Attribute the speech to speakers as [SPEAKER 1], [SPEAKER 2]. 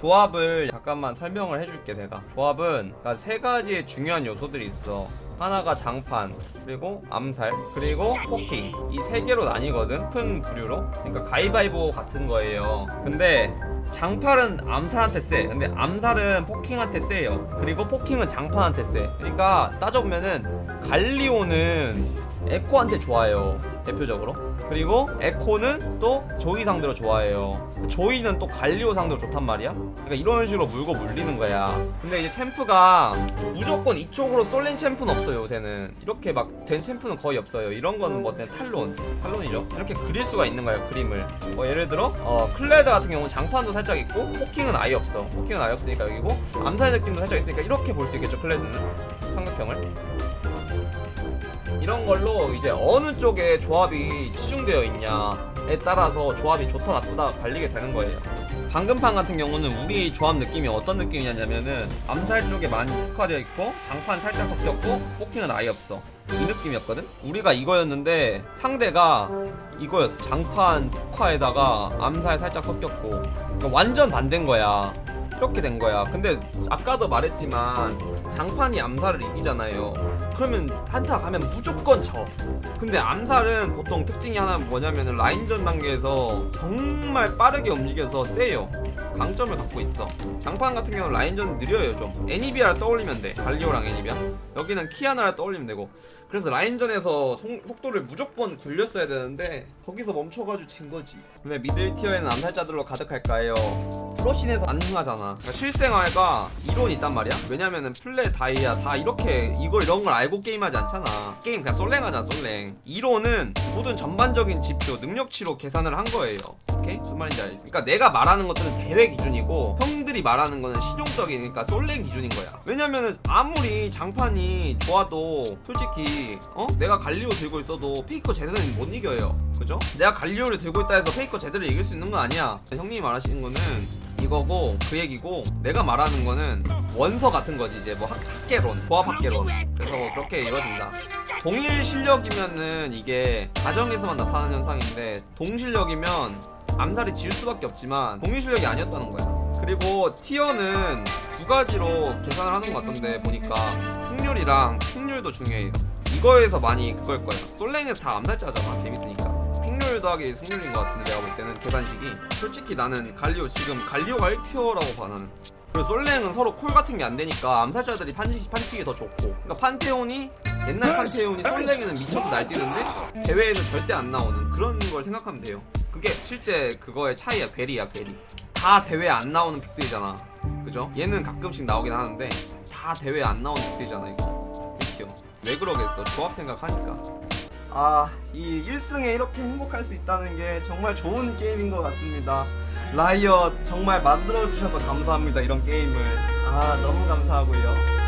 [SPEAKER 1] 조합을 잠깐만 설명을 해줄게 내가. 조합은 그러니까 세 가지의 중요한 요소들이 있어. 하나가 장판 그리고 암살 그리고 poking. 이 세 개로 나뉘거든 큰 부류로. 그러니까 가위바위보 같은 거예요. 근데 장판은 암살한테 세 근데 암살은 poking한테 세요. 그리고 poking은 장판한테 세 그러니까 따져보면은 갈리오는 에코한테 좋아요 대표적으로. 그리고 에코는 또 조이 상대로 좋아해요. 조이는 또 갈리오 상대로 좋단 말이야? 그러니까 이런 식으로 물고 물리는 거야. 근데 이제 champ가 무조건 이쪽으로 쏠린 champ는 없어요 요새는. 이렇게 막 된 champ는 거의 없어요. 이런 거는 뭐 그냥 탈론 탈론이죠. 이렇게 그릴 수가 있는 거예요 그림을. 뭐 예를 들어 어, 클레드 같은 경우는 장판도 살짝 있고 poking은 아예 없어. poking은 아예 없으니까 여기고 암살 느낌도 살짝 있으니까 이렇게 볼 수 있겠죠 클레드는? 삼각형을 이런 걸로 이제 어느 쪽에 조합이 치중되어 있냐에 따라서 조합이 좋다 나쁘다 갈리게 되는 거예요. 방금판 같은 경우는 우리 조합 느낌이 어떤 느낌이냐면은 암살 쪽에 많이 특화되어 있고 장판 살짝 섞였고 포킹은 아예 없어. 이 느낌이었거든? 우리가 이거였는데 상대가 이거였어. 장판 특화에다가 암살 살짝 섞였고 그러니까 완전 반대인 거야. 이렇게 된 거야. 근데 아까도 말했지만 장판이 암살을 이기잖아요. 그러면 한타 가면 무조건 져. 근데 암살은 보통 특징이 하나 뭐냐면 라인전 단계에서 정말 빠르게 움직여서 세요. 강점을 갖고 있어. 장판 같은 경우는 라인전 느려요 좀. 애니비아를 떠올리면 돼. 갈리오랑 애니비아. 여기는 키아나를 떠올리면 되고. 그래서 라인전에서 속, 속도를 무조건 굴렸어야 되는데 거기서 멈춰가지고 진 거지. 근데 middle tier에는 암살자들로 가득할까요? 프로 scene에서 안 흥하잖아. 그러니까 실생활과 이론이 있단 말이야. 왜냐면은 플레 다이아 다 이렇게 이걸 이런 걸 알고 게임하지 않잖아. 게임 그냥 솔랭하잖아 솔랭. 이론은 모든 전반적인 지표 능력치로 계산을 한 거예요. 오케이? 무슨 말인지 알지? 그러니까 내가 말하는 것들은 대회 기준이고 형들이 말하는 거는 실용적인 그러니까 솔랭 기준인 거야. 왜냐면은 아무리 장판이 좋아도 솔직히 어? 내가 갈리오 들고 있어도 페이커 제대로는 못 이겨요. 그죠? 내가 갈리오를 들고 있다 해서 페이커 제대로 이길 수 있는 건 아니야. 형님이 말하시는 거는 이거고 그 얘기고 내가 말하는 거는 원서 같은 거지 이제 뭐 학, 학계론 조합 학계론 그래서 뭐 그렇게 이루어진다 동일 실력이면은 이게 가정에서만 나타나는 현상인데 동실력이면 암살이 질 수밖에 없지만 동일 실력이 아니었다는 거야. 그리고 티어는 두 가지로 계산을 하는 것 같던데 보니까 승률이랑 픽률도 중요해요 이거에서 많이 그걸 거야. 솔랭에서 다 암살자잖아 재밌으니까. 픽률 더하기 승률인 것 같은데 내가 볼 때는 계산식이. 솔직히 나는 갈리오 지금 갈리오가 1티어라고 봐 나는. 그리고 솔랭은 서로 콜 같은 게 안 되니까 암살자들이 판치, 판치기 더 좋고. 그러니까 판테온이 옛날 판테온이 솔랭에는 미쳐서 날뛰는데 대회에는 절대 안 나오는 그런 걸 생각하면 돼요 그게 실제 그거의 차이야 괴리야 괴리 다 대회에 안 나오는 픽들이잖아 그죠? 얘는 가끔씩 나오긴 하는데 다 대회에 안 나오는 픽들이잖아 이거 1티어 왜 그러겠어 조합 생각하니까 아, 이 1승에 이렇게 행복할 수 있다는 게 정말 좋은 게임인 것 같습니다. 라이엇 정말 만들어주셔서 감사합니다. 이런 게임을. 아, 너무 감사하고요.